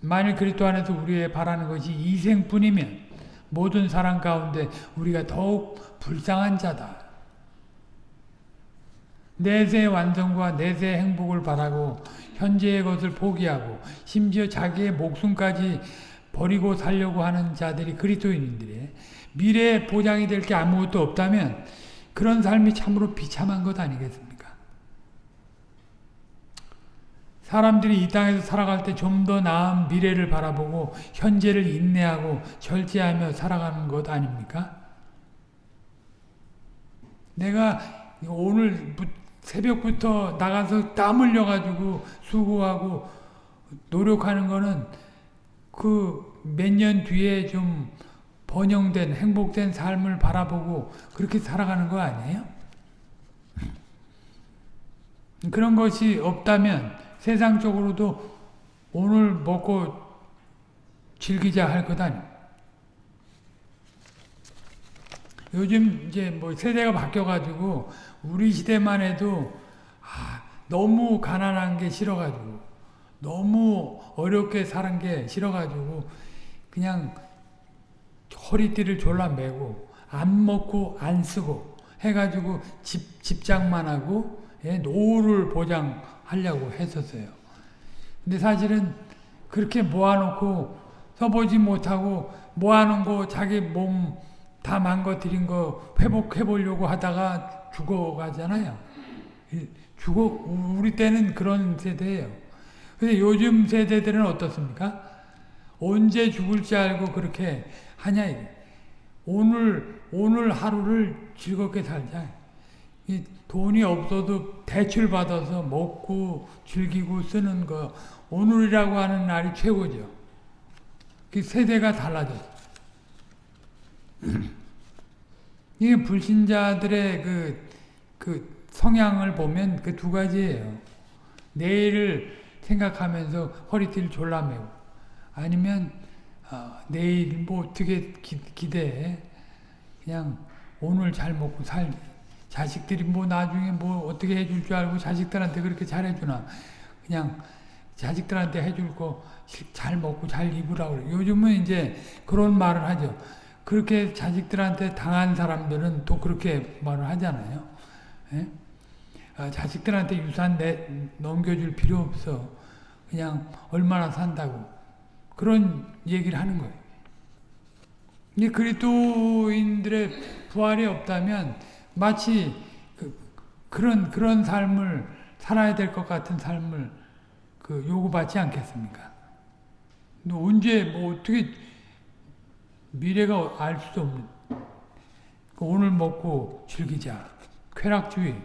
S1: 만일 그리스도 안에서 우리의 바라는 것이 이생뿐이면 모든 사람 가운데 우리가 더욱 불쌍한 자다. 내세의 완성과 내세의 행복을 바라고 현재의 것을 포기하고 심지어 자기의 목숨까지 버리고 살려고 하는 자들이 그리스도인들이 미래에 보장이 될 게 아무것도 없다면 그런 삶이 참으로 비참한 것 아니겠습니까? 사람들이 이 땅에서 살아갈 때 좀 더 나은 미래를 바라보고 현재를 인내하고 절제하며 살아가는 것 아닙니까? 내가 오늘 새벽부터 나가서 땀 흘려가지고 수고하고 노력하는 거는 그 몇 년 뒤에 좀 번영된 행복된 삶을 바라보고 그렇게 살아가는 거 아니에요? 그런 것이 없다면 세상적으로도 오늘 먹고 즐기자 할 것 아니에요. 요즘 이제 뭐 세대가 바뀌어가지고 우리 시대만 해도 아, 너무 가난한 게 싫어가지고 너무 어렵게 사는 게 싫어가지고 그냥 허리띠를 졸라 매고 안 먹고 안 쓰고 해가지고 집, 집장만 하고 예, 노후를 보장하려고 했었어요. 근데 사실은 그렇게 모아놓고 써보지 못하고 모아놓은 거 자기 몸 다 망가뜨린 거 회복해 보려고 하다가 죽어가잖아요. 죽어 우리 때는 그런 세대예요. 근데 요즘 세대들은 어떻습니까? 언제 죽을지 알고 그렇게 하냐 이게. 오늘 오늘 하루를 즐겁게 살자. 이 돈이 없어도 대출 받아서 먹고 즐기고 쓰는 거 오늘이라고 하는 날이 최고죠. 그 세대가 달라졌어. <clears throat> 이게 불신자들의 그, 그 성향을 보면 그 두 가지예요. 내일을 생각하면서 허리띠를 졸라매고 아니면 어, 내일 뭐 어떻게 기, 기대해 그냥 오늘 잘 먹고 살 자식들이 뭐 나중에 뭐 어떻게 해줄 줄 알고 자식들한테 그렇게 잘해주나 그냥 자식들한테 해줄 거 잘 먹고 잘 입으라고. 요즘은 이제 그런 말을 하죠. 그렇게 자식들한테 당한 사람들은 또 그렇게 말을 하잖아요. 예? 아, 자식들한테 유산 내, 넘겨줄 필요 없어. 그냥 얼마나 산다고. 그런 얘기를 하는 거예요. 이 그리스도인들의 부활이 없다면 마치 그, 그런 그런 삶을 살아야 될 것 같은 삶을 그 요구받지 않겠습니까? 언제 뭐 어떻게 미래가 알 수도 없는 그 오늘 먹고 즐기자 쾌락주의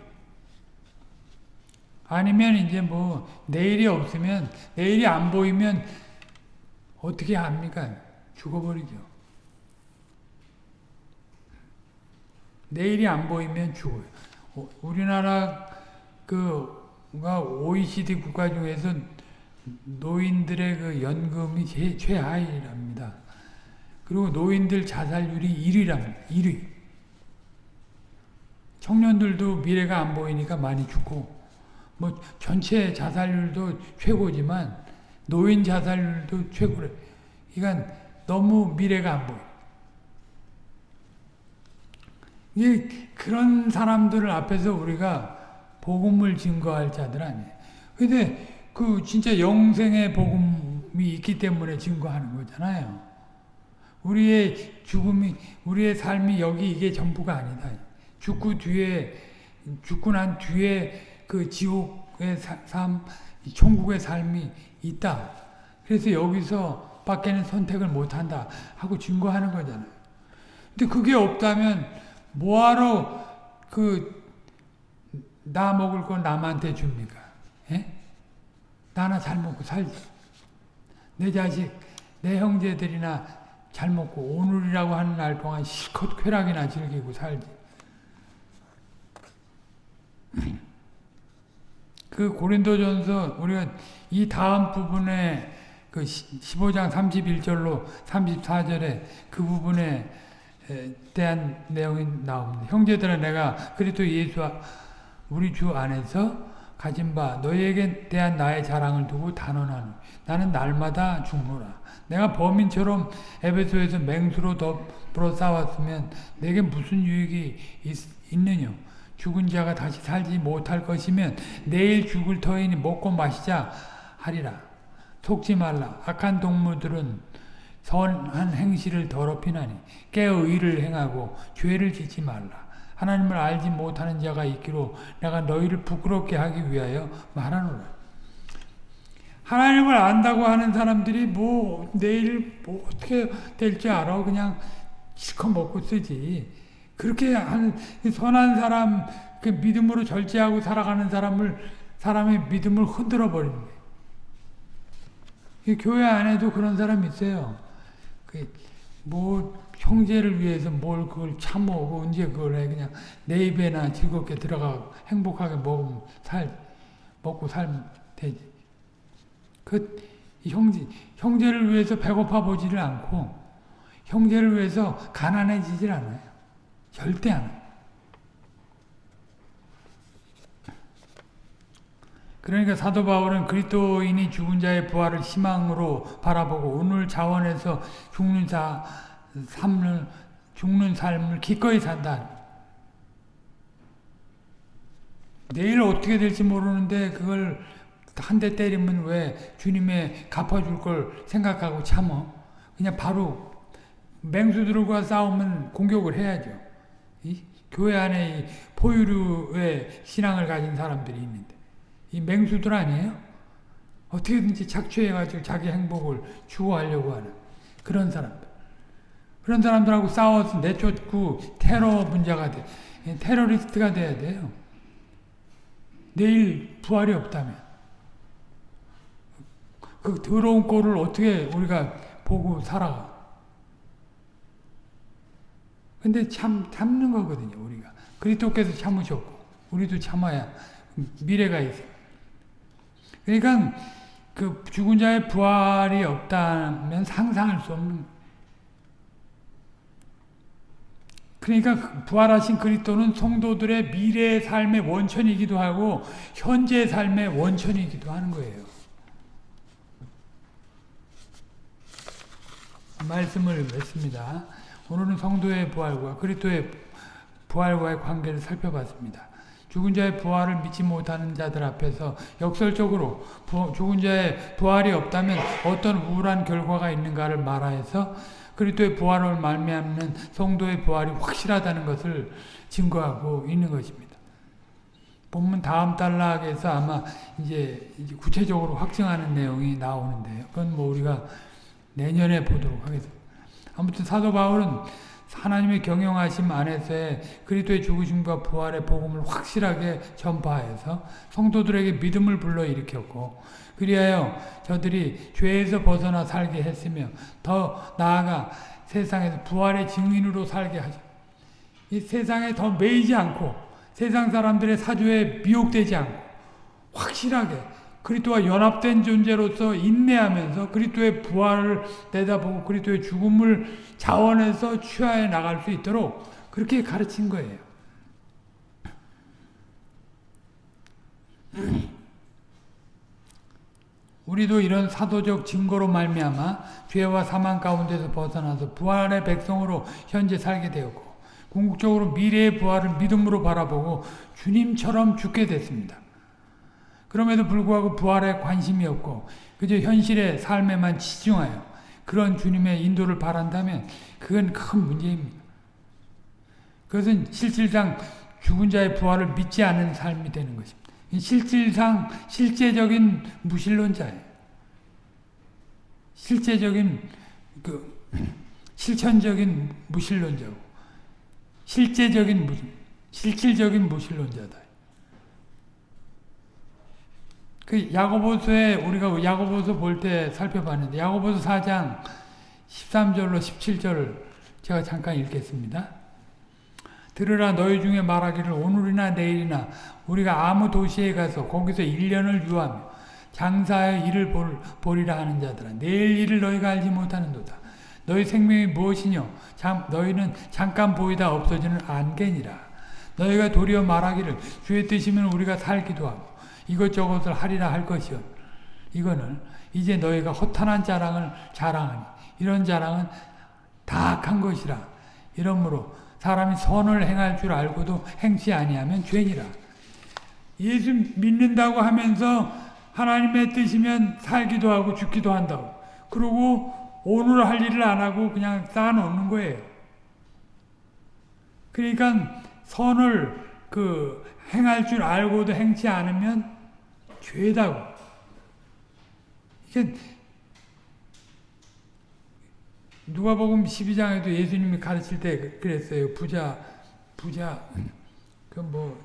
S1: 아니면 이제 뭐 내일이 없으면 내일이 안 보이면 어떻게 합니까? 죽어버리죠. 내일이 안 보이면 죽어요. 어, 우리나라 그가 OECD 국가 중에서 노인들의 그 연금이 제, 최하위랍니다. 그리고 노인들 자살률이 1위랍니다. 1위. 청년들도 미래가 안 보이니까 많이 죽고 뭐 전체 자살률도 최고지만 노인 자살률도 최고래. 그러니까 너무 미래가 안 보여. 이 그런 사람들을 앞에서 우리가 복음을 증거할 자들 아니에요. 근데 그 진짜 영생의 복음이 있기 때문에 증거하는 거잖아요. 우리의 죽음이 우리의 삶이 여기 이게 전부가 아니다. 죽고 뒤에 죽고 난 뒤에 그 지옥의 삶, 천국의 삶이 있다. 그래서 여기서 밖에는 선택을 못한다 하고 증거하는 거잖아요. 근데 그게 없다면 뭐하러 그 나 먹을 거 남한테 줍니까? 예? 나나 잘 먹고 살지. 내 자식, 내 형제들이나 잘 먹고 오늘이라고 하는 날 동안 실컷 쾌락이나 즐기고 살지. 그 고린도전서 우리가 이 다음 부분에 그 15장 31절로 34절에 그 부분에 대한 내용이 나옵니다. 형제들아 내가 그리스도 예수 우리 주 안에서 가진 바 너희에게 대한 나의 자랑을 두고 단언하노. 나는 날마다 죽노라. 내가 범인처럼 에베소에서 맹수로 더불어 싸웠으면 내게 무슨 유익이 있, 있느냐 죽은 자가 다시 살지 못할 것이면 내일 죽을 터이니 먹고 마시자 하리라 속지 말라 악한 동물들은 선한 행실을 더럽히나니 깨어 의를 행하고 죄를 짓지 말라 하나님을 알지 못하는 자가 있기로 내가 너희를 부끄럽게 하기 위하여 말하노라. 하나님을 안다고 하는 사람들이 뭐 내일 뭐 어떻게 될지 알아 그냥 실컷 먹고 쓰지. 그렇게 한 선한 사람 그 믿음으로 절제하고 살아가는 사람을 사람의 믿음을 흔들어 거예요. 교회 안에도 그런 사람이 있어요. 그 뭐 형제를 위해서 뭘 그걸 참먹고 언제 그걸 해 그냥 내 입에나 즐겁게 들어가 행복하게 먹으면 살 먹고 살면 되지. 그 형제 형제를 위해서 배고파 보지를 않고 형제를 위해서 가난해지질 않아요. 절대 안 해요. 그러니까 사도 바울은 그리스도인이 죽은 자의 부활을 희망으로 바라보고 오늘 자원에서 죽는 자 삶을 죽는 삶을 기꺼이 산다. 내일 어떻게 될지 모르는데 그걸 한 대 때리면 왜 주님의 갚아줄 걸 생각하고 참어? 그냥 바로 맹수들과 싸우면 공격을 해야죠. 이 교회 안에 이 포유류의 신앙을 가진 사람들이 있는데 이 맹수들 아니에요? 어떻게든지 착취해가지고 자기 행복을 추구하려고 하는 그런 사람들. 그런 사람들하고 싸워서 내쫓고 테러 분자가 돼. 테러리스트가 돼야 돼요. 내일 부활이 없다면. 그 더러운 꼴을 어떻게 우리가 보고 살아가. 근데 참, 참는 거거든요, 우리가. 그리스께서 참으셨고, 우리도 참아야 미래가 있어. 그러니까 그 죽은 자의 부활이 없다면 상상할 수 없는 그러니까 그 부활하신 그리스도는 성도들의 미래의 삶의 원천이기도 하고 현재 삶의 원천이기도 하는 거예요. 말씀을 맺습니다. 오늘은 성도의 부활과 그리스도의 부활과의 관계를 살펴봤습니다. 죽은 자의 부활을 믿지 못하는 자들 앞에서 역설적으로 부, 죽은 자의 부활이 없다면 어떤 우울한 결과가 있는가를 말하여서 그리스도의 부활을 말미암는 성도의 부활이 확실하다는 것을 증거하고 있는 것입니다. 본문 다음 단락에서 아마 이제 구체적으로 확증하는 내용이 나오는데요. 그건 뭐 우리가 내년에 보도록 하겠습니다. 아무튼 사도 바울은 하나님의 경영하심 안에서의 그리스도의 죽으심과 부활의 복음을 확실하게 전파해서 성도들에게 믿음을 불러일으켰고 그리하여 저들이 죄에서 벗어나 살게 했으며 더 나아가 세상에서 부활의 증인으로 살게 하죠. 이 세상에 더 매이지 않고 세상 사람들의 사주에 미혹되지 않고 확실하게 그리스도와 연합된 존재로서 인내하면서 그리스도의 부활을 내다보고 그리스도의 죽음을 자원해서 취하해 나갈 수 있도록 그렇게 가르친 거예요. <clears throat> 우리도 이런 사도적 증거로 말미암아 죄와 사망 가운데서 벗어나서 부활의 백성으로 현재 살게 되었고 궁극적으로 미래의 부활을 믿음으로 바라보고 주님처럼 죽게 됐습니다. 그럼에도 불구하고 부활에 관심이 없고 그저 현실의 삶에만 치중하여 그런 주님의 인도를 바란다면 그건 큰 문제입니다. 그것은 실질상 죽은 자의 부활을 믿지 않는 삶이 되는 것입니다. 실질상 실제적인 무신론자예요. 실제적인 그 <clears throat> 실천적인 무신론자고 실제적인 무 실질적인 무신론자다. 그 야고보서에 우리가 야고보서 볼 때 살펴봤는데 야고보서 4장 13절로 17절을 제가 잠깐 읽겠습니다. 들으라 너희 중에 말하기를 오늘이나 내일이나 우리가 아무 도시에 가서 거기서 1년을 유하며 장사하여 일을 볼, 보리라 하는 자들아 내일 일을 너희가 알지 못하는도다. 너희 생명이 무엇이뇨? 참, 너희는 잠깐 보이다 없어지는 안개니라. 너희가 도리어 말하기를 주의 뜻이면 우리가 살기도 하고 이것저것을 하리라 할 것이요. 이거는 이제 너희가 허탄한 자랑을 자랑하니 이런 자랑은 다 악한 것이라. 이러므로 사람이 선을 행할 줄 알고도 행치 아니하면 죄니라. 예수 믿는다고 하면서 하나님의 뜻이면 살기도 하고 죽기도 한다고. 그리고 오늘 할 일을 안 하고 그냥 쌓아놓는 거예요. 그러니까 선을 그 행할 줄 알고도 행치 않으면 죄다고. 이게 누가복음 12장에도 예수님이 가르칠 때 그랬어요. 부자 부자 그뭐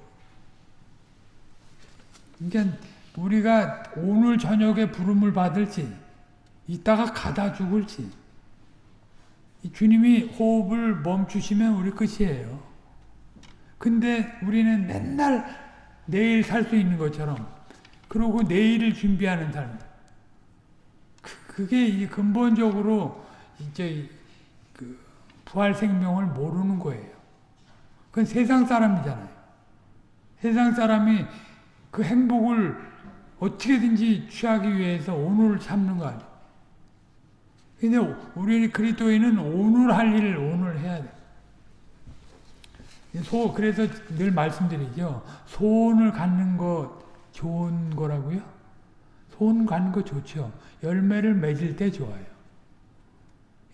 S1: 그러니까 우리가 오늘 저녁에 부름을 받을지 이따가 가다 죽을지 주님이 호흡을 멈추시면 우리 끝이에요. 근데 우리는 맨날 내일 살 수 있는 것처럼 그러고 내일을 준비하는 삶. 그, 게 근본적으로 이제 그 부활 생명을 모르는 거예요. 그건 세상 사람이잖아요. 세상 사람이 그 행복을 어떻게든지 취하기 위해서 오늘을 참는 거 아니에요. 근데 우리 그리스도인은 오늘 할 일을 오늘 해야 돼. 소 그래서 늘 말씀드리죠. 소원을 갖는 거 좋은 거라고요? 소원 갖는 거 좋죠. 열매를 맺을 때 좋아요.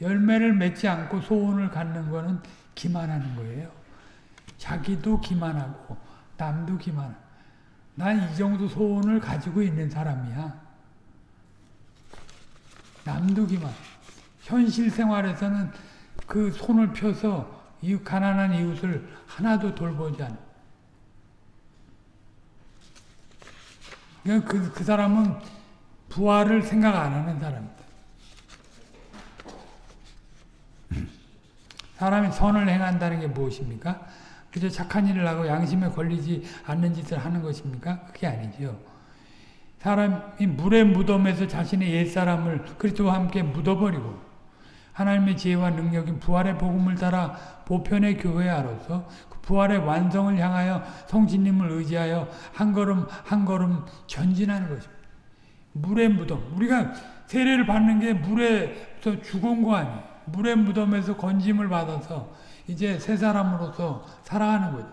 S1: 열매를 맺지 않고 소원을 갖는 거는 기만하는 거예요. 자기도 기만하고 남도 기만. 난 이 정도 소원을 가지고 있는 사람이야. 남도 기만. 현실 생활에서는 그 손을 펴서 이 가난한 이웃을 하나도 돌보지 않 아. 그, 그 사람은 부활을 생각 안 하는 사람이다. 사람이 선을 행한다는 게 무엇입니까? 그저 착한 일을 하고 양심에 걸리지 않는 짓을 하는 것입니까? 그게 아니죠. 사람이 물의 무덤에서 자신의 옛사람을 그리스도와 함께 묻어버리고 하나님의 지혜와 능력인 부활의 복음을 따라 보편의 교회아로서 그 부활의 완성을 향하여 성진님을 의지하여 한 걸음 한 걸음 전진하는 것입니다. 물의 무덤. 우리가 세례를 받는 게 물에서 죽은 거 아니에요. 물의 무덤에서 건짐을 받아서 이제 새 사람으로서 살아가는 거죠.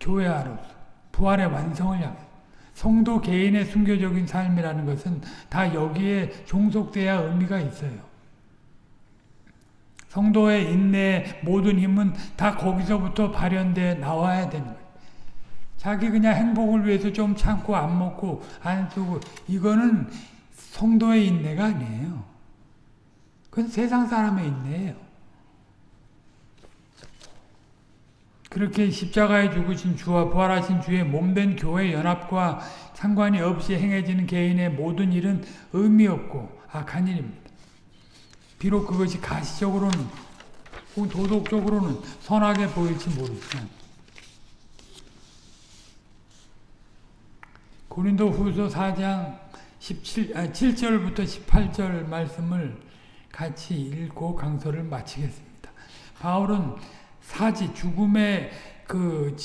S1: 교회아로서 부활의 완성을 향해 성도 개인의 순교적인 삶이라는 것은 다 여기에 종속돼야 의미가 있어요. 성도의 인내의 모든 힘은 다 거기서부터 발현돼 나와야 되는 거예요. 자기 그냥 행복을 위해서 좀 참고 안 먹고 안 쓰고 이거는 성도의 인내가 아니에요. 그건 세상 사람의 인내예요. 그렇게 십자가에 죽으신 주와 부활하신 주의 몸된 교회 연합과 상관이 없이 행해지는 개인의 모든 일은 의미 없고 악한 일입니다. 비록 그것이 가시적으로는 혹은 도덕적으로는 선하게 보일지 모르지만 고린도 후서 4장 17, 아, 7절부터 18절 말씀을 같이 읽고 강서를 마치겠습니다. 바울은 사지 죽음의 그,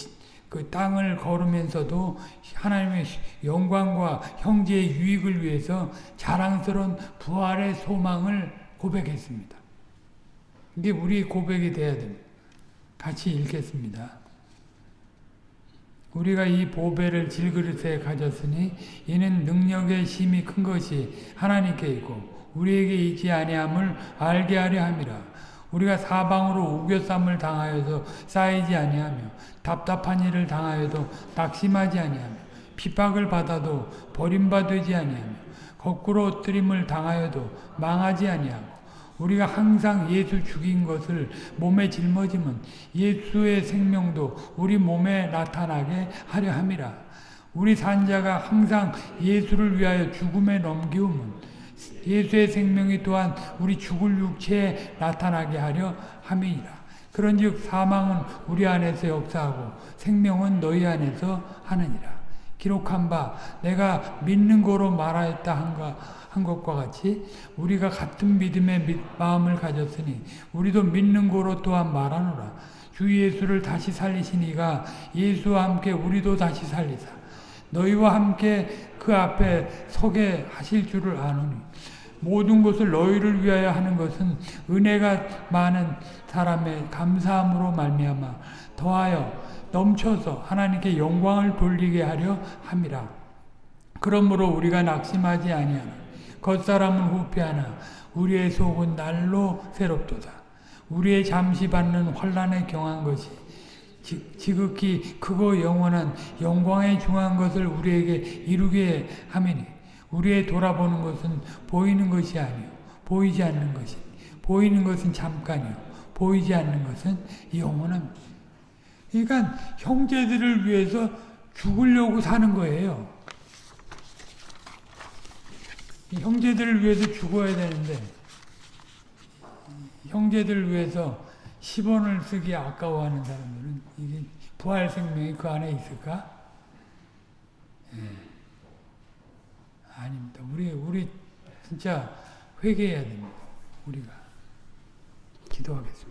S1: 그 땅을 걸으면서도 하나님의 영광과 형제의 유익을 위해서 자랑스러운 부활의 소망을 고백했습니다. 이게 우리 고백이 돼야 됩니다. 같이 읽겠습니다. 우리가 이 보배를 질그릇에 가졌으니 이는 능력의 힘이 큰 것이 하나님께 있고 우리에게 있지 아니함을 알게 하려 함이라. 우리가 사방으로 우겨쌈을 당하여도 쌓이지 아니하며 답답한 일을 당하여도 낙심하지 아니하며 핍박을 받아도 버림받지 아니하며 거꾸로 엎드림을 당하여도 망하지 아니하고 우리가 항상 예수 죽인 것을 몸에 짊어지면 예수의 생명도 우리 몸에 나타나게 하려 함이라. 우리 산자가 항상 예수를 위하여 죽음에 넘기우면 예수의 생명이 또한 우리 죽을 육체에 나타나게 하려 함이니라. 그런즉 사망은 우리 안에서 역사하고 생명은 너희 안에서 하느니라. 기록한 바 내가 믿는 거로 말하였다 한가 한 것과 같이 우리가 같은 믿음의 마음을 가졌으니 우리도 믿는 거로 또한 말하노라. 주 예수를 다시 살리시니가 예수와 함께 우리도 다시 살리사 너희와 함께 그 앞에 서게 하실 줄을 아노니 모든 것을 너희를 위하여 하는 것은 은혜가 많은 사람의 감사함으로 말미암아 더하여 넘쳐서 하나님께 영광을 돌리게 하려 함이라. 그러므로 우리가 낙심하지 아니하나 겉사람은 후패하나 우리의 속은 날로 새롭도다. 우리의 잠시 받는 환란에 경한 것이 지- 지극히 크고 영원한 영광에 중한 것을 우리에게 이루게 함이니 우리의 돌아보는 것은 보이는 것이 아니요 보이지 않는 것이 보이는 것은 잠깐이요 보이지 않는 것은 영원합니다. 그러니까 형제들을 위해서 죽으려고 사는 거예요. 이 형제들을 위해서 죽어야 되는데 형제들을 위해서 10원을 쓰기 아까워하는 사람들은 이게 부활 생명이 그 안에 있을까? 예. 아닙니다. 우리 우리 진짜 회개해야 됩니다. 우리가 기도하겠습니다.